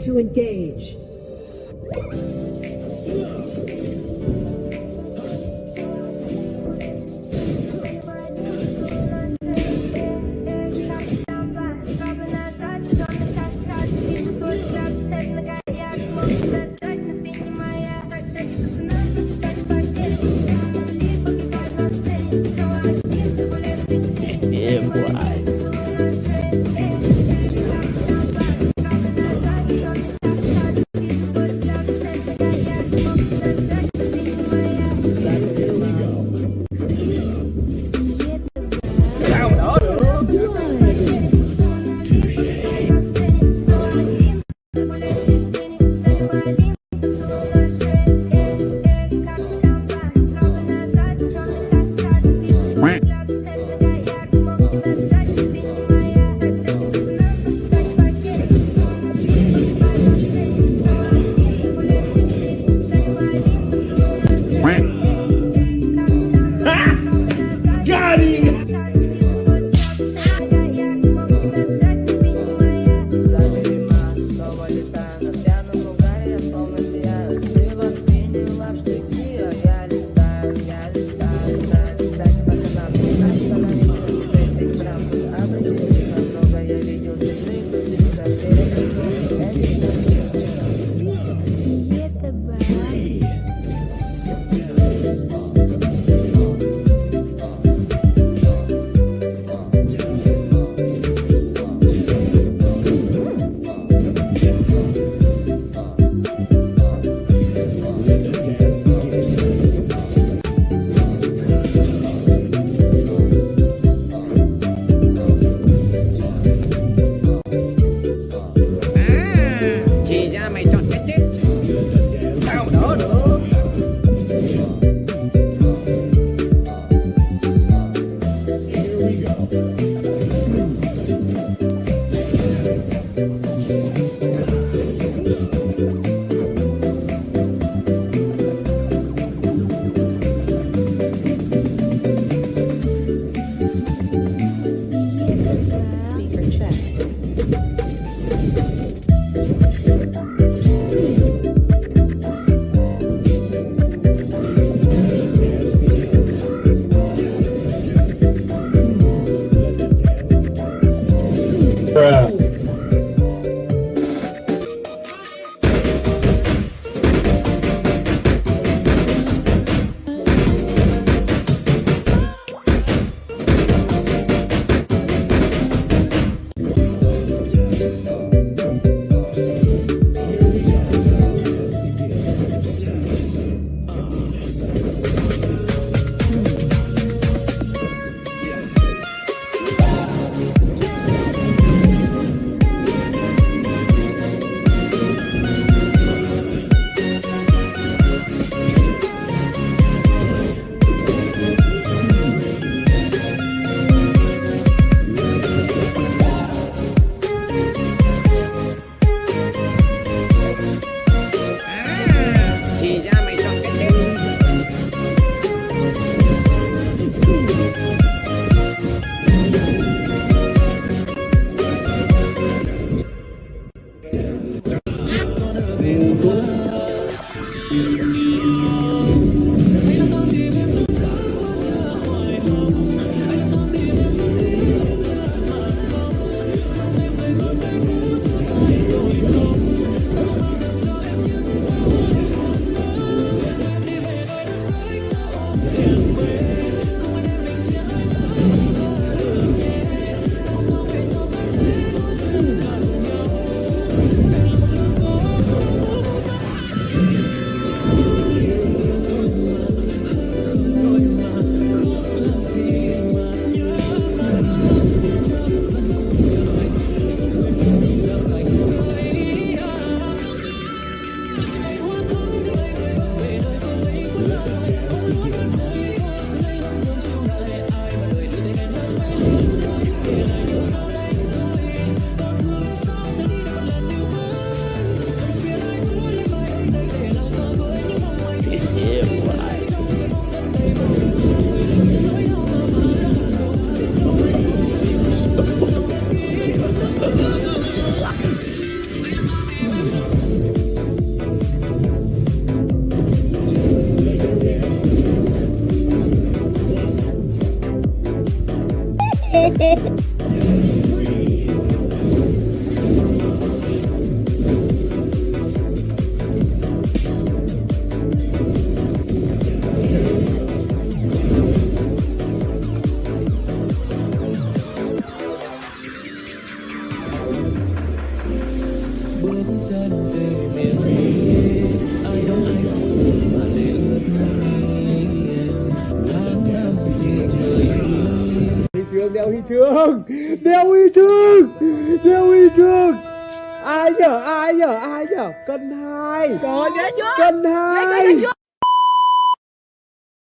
to engage. Bước chân về miền đeo huy chương. Đeo huy chương. Đeo huy chương. Ai nhở ai nhở ai nhở? Cân hai. Cân hai?